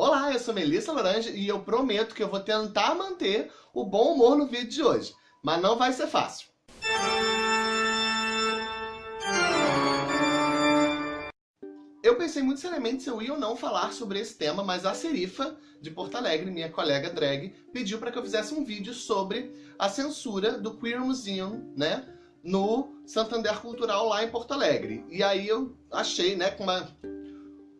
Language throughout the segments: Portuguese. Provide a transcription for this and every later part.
Olá, eu sou Melissa Laranja e eu prometo que eu vou tentar manter o bom humor no vídeo de hoje, mas não vai ser fácil. Eu pensei muito seriamente se eu ia ou não falar sobre esse tema, mas a Serifa, de Porto Alegre, minha colega drag, pediu para que eu fizesse um vídeo sobre a censura do Queer Museum, né, no Santander Cultural lá em Porto Alegre. E aí eu achei, né, com uma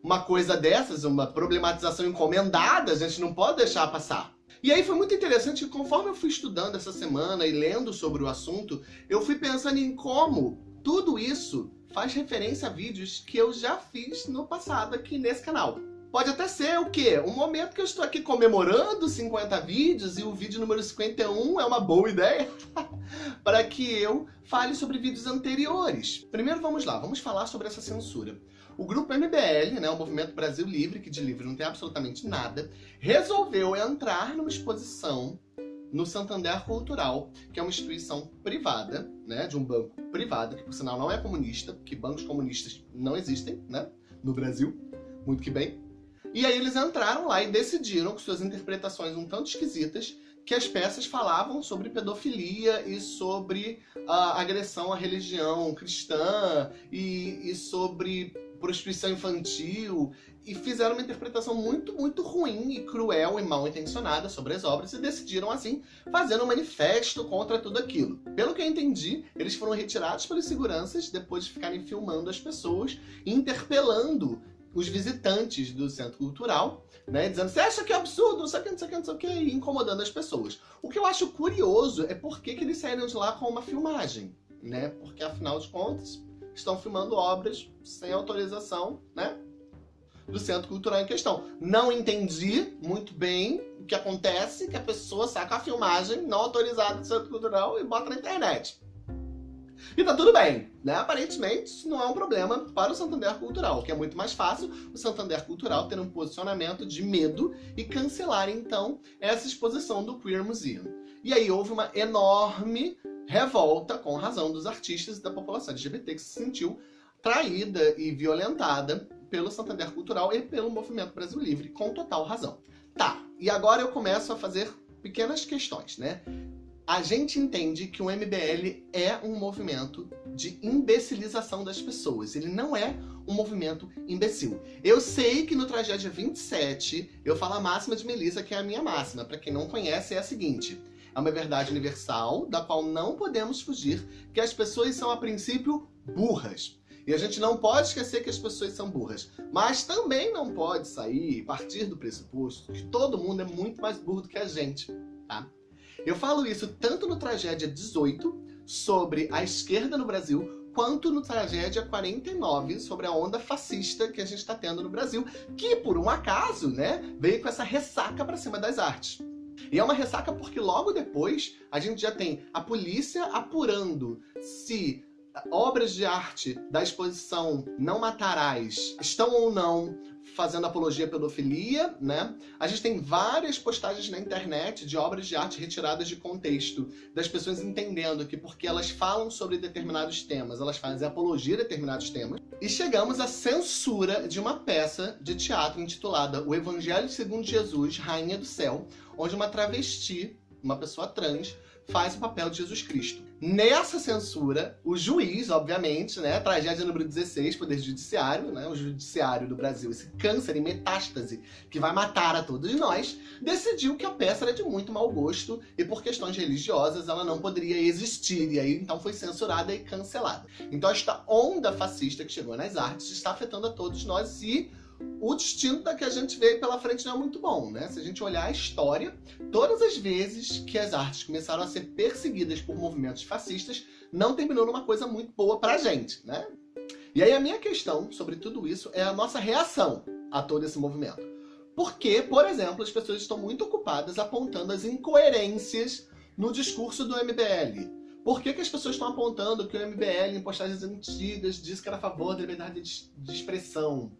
uma coisa dessas, uma problematização encomendada, a gente não pode deixar passar. E aí foi muito interessante que conforme eu fui estudando essa semana e lendo sobre o assunto, eu fui pensando em como tudo isso faz referência a vídeos que eu já fiz no passado aqui nesse canal. Pode até ser o quê? Um momento que eu estou aqui comemorando 50 vídeos e o vídeo número 51 é uma boa ideia para que eu fale sobre vídeos anteriores. Primeiro vamos lá, vamos falar sobre essa censura. O grupo MBL, né, o Movimento Brasil Livre, que de livre não tem absolutamente nada, resolveu entrar numa exposição no Santander Cultural, que é uma instituição privada, né, de um banco privado, que por sinal não é comunista, porque bancos comunistas não existem, né, no Brasil, muito que bem. E aí eles entraram lá e decidiram, com suas interpretações um tanto esquisitas, que as peças falavam sobre pedofilia e sobre a agressão à religião cristã e, e sobre prostituição infantil e fizeram uma interpretação muito, muito ruim e cruel e mal intencionada sobre as obras e decidiram, assim, fazer um manifesto contra tudo aquilo. Pelo que eu entendi, eles foram retirados pelos seguranças depois de ficarem filmando as pessoas interpelando os visitantes do centro cultural, né, dizendo, você acha que é absurdo, não sei o que, não sei o que, não sei o que, incomodando as pessoas. O que eu acho curioso é por que, que eles saíram de lá com uma filmagem, né, porque afinal de contas, estão filmando obras sem autorização, né? Do centro cultural em questão. Não entendi muito bem o que acontece, que a pessoa saca a filmagem não autorizada do centro cultural e bota na internet. E tá tudo bem, né? Aparentemente isso não é um problema para o Santander Cultural, que é muito mais fácil o Santander Cultural ter um posicionamento de medo e cancelar então essa exposição do Queer Museum. E aí houve uma enorme revolta, com razão, dos artistas e da população LGBT que se sentiu traída e violentada pelo Santander Cultural e pelo Movimento Brasil Livre, com total razão. Tá, e agora eu começo a fazer pequenas questões, né? A gente entende que o MBL é um movimento de imbecilização das pessoas. Ele não é um movimento imbecil. Eu sei que no Tragédia 27 eu falo a máxima de Melissa, que é a minha máxima. Para quem não conhece, é a seguinte é uma verdade universal, da qual não podemos fugir, que as pessoas são, a princípio, burras. E a gente não pode esquecer que as pessoas são burras. Mas também não pode sair, partir do pressuposto, que todo mundo é muito mais burro do que a gente, tá? Eu falo isso tanto no Tragédia 18, sobre a esquerda no Brasil, quanto no Tragédia 49, sobre a onda fascista que a gente está tendo no Brasil, que, por um acaso, né, veio com essa ressaca para cima das artes. E é uma ressaca porque logo depois a gente já tem a polícia apurando se obras de arte da exposição Não Matarás estão ou não fazendo apologia à pedofilia, né? A gente tem várias postagens na internet de obras de arte retiradas de contexto, das pessoas entendendo que porque elas falam sobre determinados temas, elas fazem apologia a determinados temas. E chegamos à censura de uma peça de teatro intitulada O Evangelho segundo Jesus, Rainha do Céu, onde uma travesti, uma pessoa trans, faz o papel de Jesus Cristo. Nessa censura, o juiz, obviamente, né, tragédia número 16, Poder Judiciário, né, o judiciário do Brasil, esse câncer em metástase que vai matar a todos nós, decidiu que a peça era de muito mau gosto e por questões religiosas ela não poderia existir, e aí então foi censurada e cancelada. Então esta onda fascista que chegou nas artes está afetando a todos nós e o destino da que a gente vê pela frente não é muito bom, né? Se a gente olhar a história, todas as vezes que as artes começaram a ser perseguidas por movimentos fascistas, não terminou numa coisa muito boa pra gente, né? E aí a minha questão sobre tudo isso é a nossa reação a todo esse movimento. Porque, por exemplo, as pessoas estão muito ocupadas apontando as incoerências no discurso do MBL. Por que, que as pessoas estão apontando que o MBL, em postagens antigas, disse que era a favor da liberdade de expressão?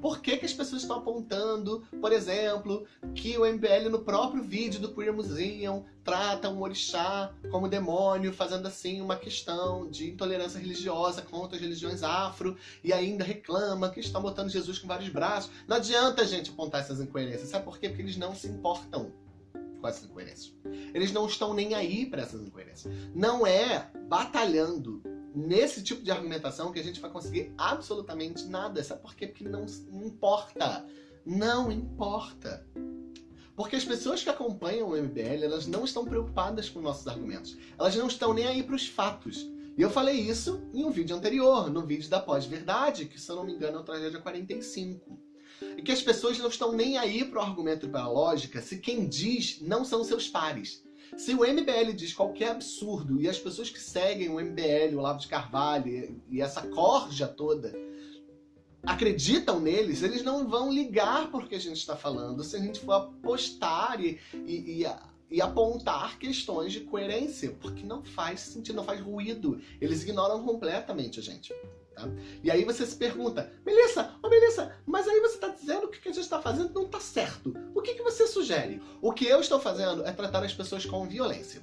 Por que, que as pessoas estão apontando, por exemplo, que o MBL no próprio vídeo do Queer Museum trata um orixá como demônio, fazendo assim uma questão de intolerância religiosa contra as religiões afro, e ainda reclama que estão botando Jesus com vários braços. Não adianta, gente, apontar essas incoerências. Sabe por quê? Porque eles não se importam com essas incoerências. Eles não estão nem aí para essas incoerências. Não é batalhando nesse tipo de argumentação que a gente vai conseguir absolutamente nada. Sabe por quê? Porque não, importa. Não importa. Porque as pessoas que acompanham o MBL, elas não estão preocupadas com nossos argumentos. Elas não estão nem aí para os fatos. E eu falei isso em um vídeo anterior, no vídeo da pós-verdade, que se eu não me engano é o Tragédia 45. E que as pessoas não estão nem aí para o argumento e para a lógica se quem diz não são seus pares. Se o MBL diz qualquer absurdo e as pessoas que seguem o MBL, o Lavo de Carvalho e essa corja toda acreditam neles, eles não vão ligar por que a gente está falando se a gente for apostar e, e, e, e, apontar questões de coerência, porque não faz sentido, não faz ruído. Eles ignoram completamente a gente. Tá? E aí você se pergunta, Melissa, oh Melissa, mas aí você está dizendo que o que a gente está fazendo não está certo. O que, que você sugere? O que eu estou fazendo é tratar as pessoas com violência.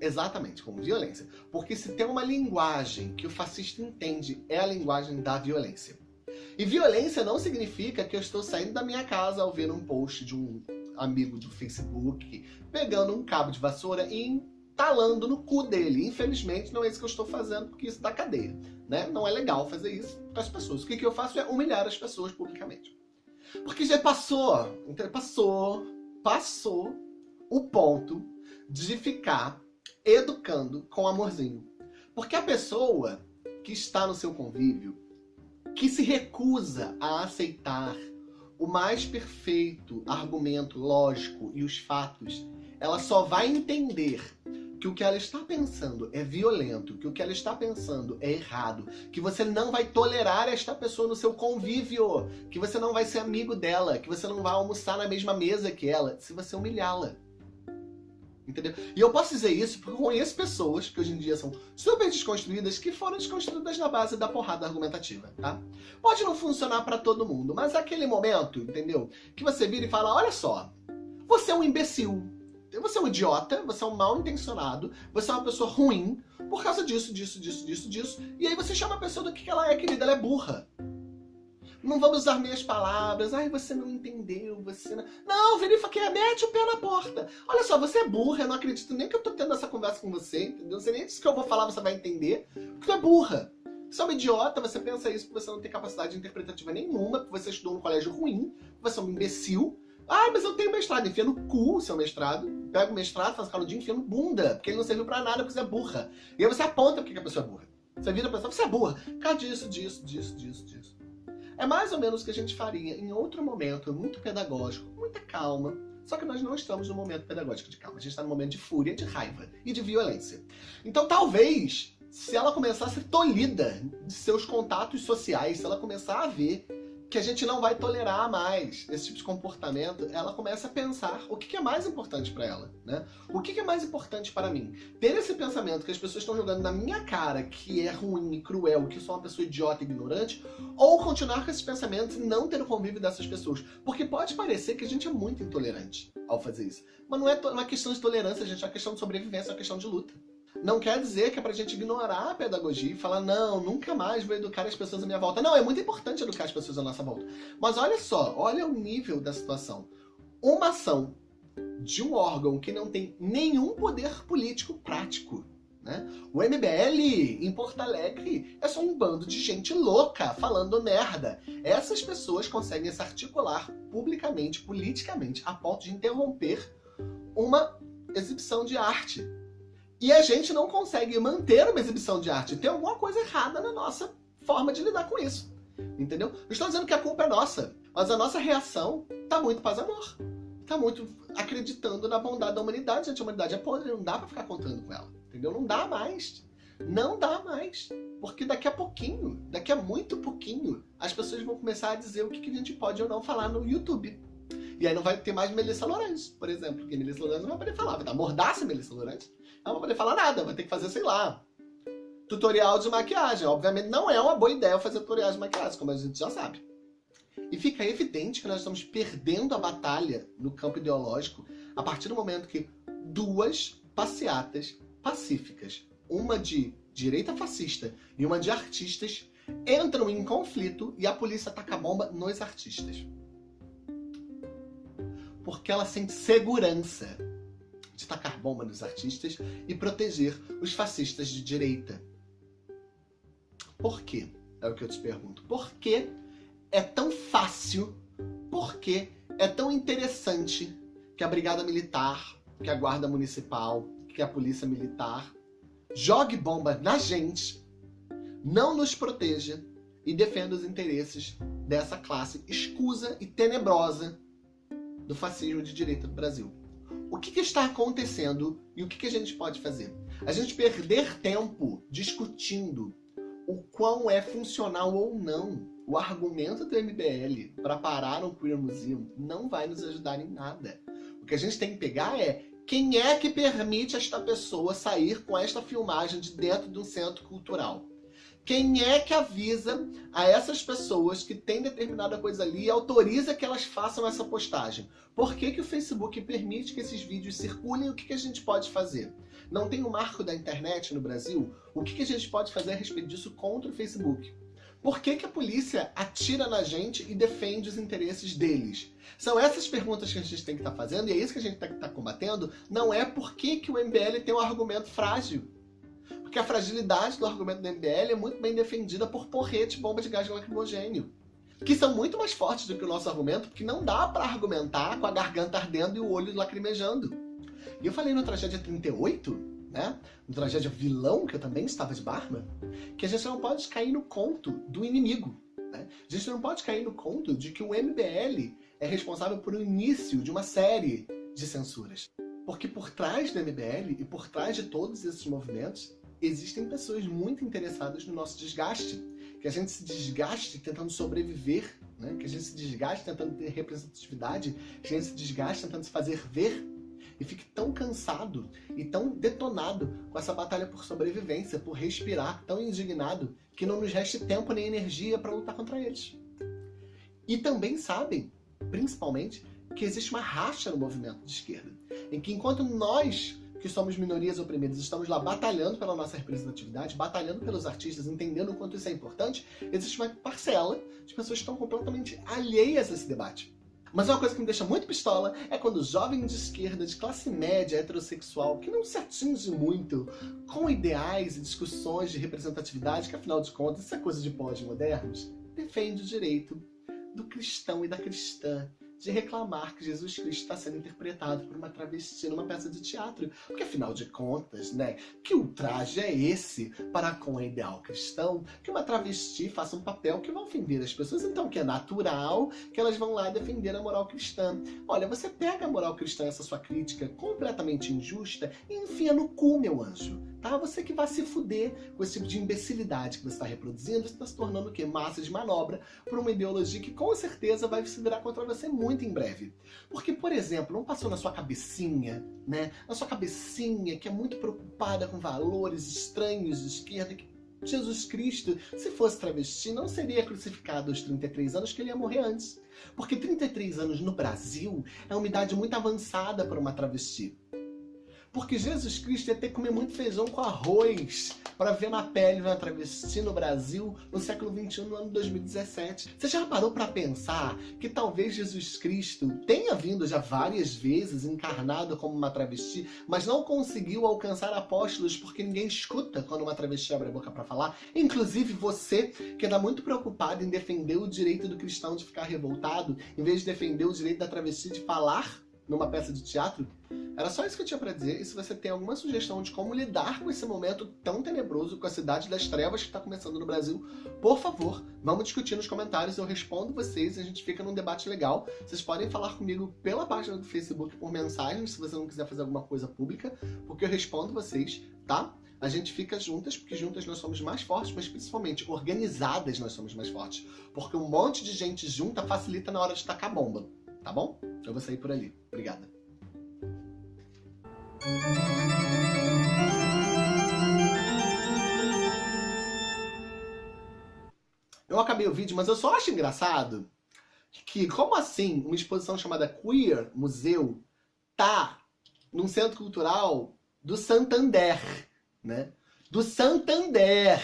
Exatamente, com violência. Porque se tem uma linguagem que o fascista entende, é a linguagem da violência. E violência não significa que eu estou saindo da minha casa ao ver um post de um amigo do Facebook, pegando um cabo de vassoura e talando no cu dele. Infelizmente, não é isso que eu estou fazendo, porque isso dá cadeia. Né? Não é legal fazer isso com as pessoas. O que, que eu faço é humilhar as pessoas publicamente. Porque já passou, passou, passou o ponto de ficar educando com amorzinho. Porque a pessoa que está no seu convívio, que se recusa a aceitar o mais perfeito argumento lógico e os fatos, ela só vai entender que o que ela está pensando é violento, que o que ela está pensando é errado, que você não vai tolerar esta pessoa no seu convívio, que você não vai ser amigo dela, que você não vai almoçar na mesma mesa que ela, se você humilhá-la. Entendeu? E eu posso dizer isso porque eu conheço pessoas que hoje em dia são super desconstruídas que foram desconstruídas na base da porrada argumentativa, tá? Pode não funcionar para todo mundo, mas aquele momento, entendeu? Que você vira e fala, olha só, você é um imbecil, você é um idiota, você é um mal intencionado, você é uma pessoa ruim, por causa disso, disso, disso, disso, disso. E aí você chama a pessoa do que ela é, querida, ela é burra. Não vamos usar meias palavras. Ai, você não entendeu, você não... Não, verifica, mete o pé na porta. Olha só, você é burra, eu não acredito nem que eu tô tendo essa conversa com você, entendeu? Você nem disse que eu vou falar, você vai entender. Porque tu é burra. Você é uma idiota, você pensa isso porque você não tem capacidade interpretativa nenhuma, porque você estudou num colégio ruim, porque você é um imbecil, ah, mas eu tenho mestrado. Enfia no cu o seu mestrado. Pega o mestrado, faz caludinho, enfia no bunda. Porque ele não serviu pra nada, porque você é burra. E aí você aponta porque a pessoa é burra. Você vira pra pessoa, você é burra. Por disso, disso, disso, disso, disso. É mais ou menos o que a gente faria em outro momento, muito pedagógico, muita calma. Só que nós não estamos no momento pedagógico de calma. A gente está no momento de fúria, de raiva e de violência. Então talvez, se ela começar a ser tolhida de seus contatos sociais, se ela começar a ver que a gente não vai tolerar mais esse tipo de comportamento, ela começa a pensar o que é mais importante para ela, né? O que é mais importante para mim? Ter esse pensamento que as pessoas estão jogando na minha cara que é ruim e cruel, que eu sou uma pessoa idiota e ignorante, ou continuar com esses pensamentos e não ter o convívio dessas pessoas. Porque pode parecer que a gente é muito intolerante ao fazer isso. Mas não é uma questão de tolerância, gente, é uma questão de sobrevivência, é uma questão de luta. Não quer dizer que é pra gente ignorar a pedagogia e falar, não, nunca mais vou educar as pessoas à minha volta. Não, é muito importante educar as pessoas à nossa volta. Mas olha só, olha o nível da situação. Uma ação de um órgão que não tem nenhum poder político prático. Né? O MBL em Porto Alegre é só um bando de gente louca falando merda. Essas pessoas conseguem se articular publicamente, politicamente, a ponto de interromper uma exibição de arte e a gente não consegue manter uma exibição de arte. Tem alguma coisa errada na nossa forma de lidar com isso. Entendeu? Não estou dizendo que a culpa é nossa, mas a nossa reação está muito paz amor. Está muito acreditando na bondade da humanidade. Gente, a humanidade é podre, não dá para ficar contando com ela. Entendeu? Não dá mais. Não dá mais. Porque daqui a pouquinho, daqui a muito pouquinho, as pessoas vão começar a dizer o que a gente pode ou não falar no YouTube. E aí não vai ter mais Melissa Lourenço, por exemplo. Porque Melissa Lourenço não vai poder falar. Vai dar mordaça Melissa Lourenço não vai poder falar nada, vai ter que fazer, sei lá, tutorial de maquiagem. Obviamente não é uma boa ideia fazer tutorial de maquiagem, como a gente já sabe. E fica evidente que nós estamos perdendo a batalha no campo ideológico a partir do momento que duas passeatas pacíficas, uma de direita fascista e uma de artistas, entram em conflito e a polícia ataca bomba nos artistas. Porque ela sente segurança de tacar bomba nos artistas e proteger os fascistas de direita. Por quê? É o que eu te pergunto. Por que é tão fácil, por que é tão interessante que a Brigada Militar, que a Guarda Municipal, que a Polícia Militar jogue bomba na gente, não nos proteja e defenda os interesses dessa classe escusa e tenebrosa do fascismo de direita do Brasil. O que, que está acontecendo e o que, que a gente pode fazer? A gente perder tempo discutindo o quão é funcional ou não o argumento do MBL para parar um Queer Museum não vai nos ajudar em nada. O que a gente tem que pegar é quem é que permite esta pessoa sair com esta filmagem de dentro de um centro cultural? Quem é que avisa a essas pessoas que tem determinada coisa ali e autoriza que elas façam essa postagem? Por que, que o Facebook permite que esses vídeos circulem? O que, que a gente pode fazer? Não tem o um marco da internet no Brasil? O que, que a gente pode fazer a respeito disso contra o Facebook? Por que, que a polícia atira na gente e defende os interesses deles? São essas perguntas que a gente tem que estar tá fazendo e é isso que a gente tem que estar tá combatendo. Não é por que, que o MBL tem um argumento frágil. Porque a fragilidade do argumento do MBL é muito bem defendida por porrete, bomba de gás lacrimogênio. Que são muito mais fortes do que o nosso argumento, porque não dá para argumentar com a garganta ardendo e o olho lacrimejando. E eu falei no Tragédia 38 né? No tragédia Vilão, que eu também estava de barba, que a gente não pode cair no conto do inimigo. Né? A gente não pode cair no conto de que o MBL é responsável por o início de uma série de censuras. Porque por trás do MBL e por trás de todos esses movimentos, existem pessoas muito interessadas no nosso desgaste. Que a gente se desgaste tentando sobreviver, né? que a gente se desgaste tentando ter representatividade, que a gente se desgaste tentando se fazer ver e fique tão cansado e tão detonado com essa batalha por sobrevivência, por respirar, tão indignado, que não nos reste tempo nem energia para lutar contra eles. E também sabem, principalmente, que existe uma racha no movimento de esquerda, em que enquanto nós que somos minorias oprimidas, estamos lá batalhando pela nossa representatividade, batalhando pelos artistas, entendendo o quanto isso é importante, existe uma parcela de pessoas que estão completamente alheias a esse debate. Mas uma coisa que me deixa muito pistola é quando jovem de esquerda, de classe média, heterossexual, que não se atinge muito com ideais e discussões de representatividade, que afinal de contas isso é coisa de pós-modernos, defende o direito do cristão e da cristã de reclamar que Jesus Cristo está sendo interpretado por uma travesti numa peça de teatro. Porque afinal de contas, né, que ultraje é esse para com o ideal cristão que uma travesti faça um papel que vai ofender as pessoas, então que é natural que elas vão lá defender a moral cristã. Olha, você pega a moral cristã, essa sua crítica completamente injusta e enfia no cu, meu anjo. Tá? Você que vai se fuder com esse tipo de imbecilidade que você está reproduzindo, você está se tornando o quê? Massa de manobra por uma ideologia que com certeza vai se virar contra você muito em breve. Porque, por exemplo, não passou na sua cabecinha, né? Na sua cabecinha, que é muito preocupada com valores estranhos de esquerda, que Jesus Cristo, se fosse travesti, não seria crucificado aos 33 anos, que ele ia morrer antes. Porque 33 anos no Brasil é uma idade muito avançada para uma travesti. Porque Jesus Cristo ia ter que comer muito feijão com arroz para ver na pele uma travesti no Brasil no século XXI, no ano 2017. Você já parou para pensar que talvez Jesus Cristo tenha vindo já várias vezes encarnado como uma travesti, mas não conseguiu alcançar apóstolos porque ninguém escuta quando uma travesti abre a boca para falar? Inclusive você, que anda muito preocupado em defender o direito do cristão de ficar revoltado, em vez de defender o direito da travesti de falar numa peça de teatro. Era só isso que eu tinha para dizer. E se você tem alguma sugestão de como lidar com esse momento tão tenebroso, com a cidade das trevas que está começando no Brasil, por favor, vamos discutir nos comentários. Eu respondo vocês e a gente fica num debate legal. Vocês podem falar comigo pela página do Facebook por mensagem, se você não quiser fazer alguma coisa pública, porque eu respondo vocês, tá? A gente fica juntas, porque juntas nós somos mais fortes, mas principalmente organizadas nós somos mais fortes. Porque um monte de gente junta facilita na hora de tacar bomba tá bom? Eu vou sair por ali. Obrigada. Eu acabei o vídeo, mas eu só acho engraçado que, como assim, uma exposição chamada Queer Museu tá num centro cultural do Santander, né? Do Santander.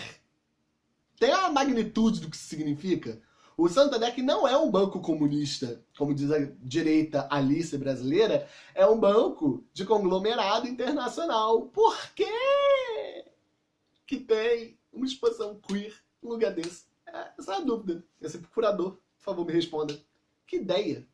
Tem a magnitude do que isso significa? O Santander, que não é um banco comunista, como diz a direita Alice brasileira, é um banco de conglomerado internacional. Por quê que tem uma exposição queer num lugar desse? É, essa é a dúvida. Esse procurador, por favor, me responda. Que ideia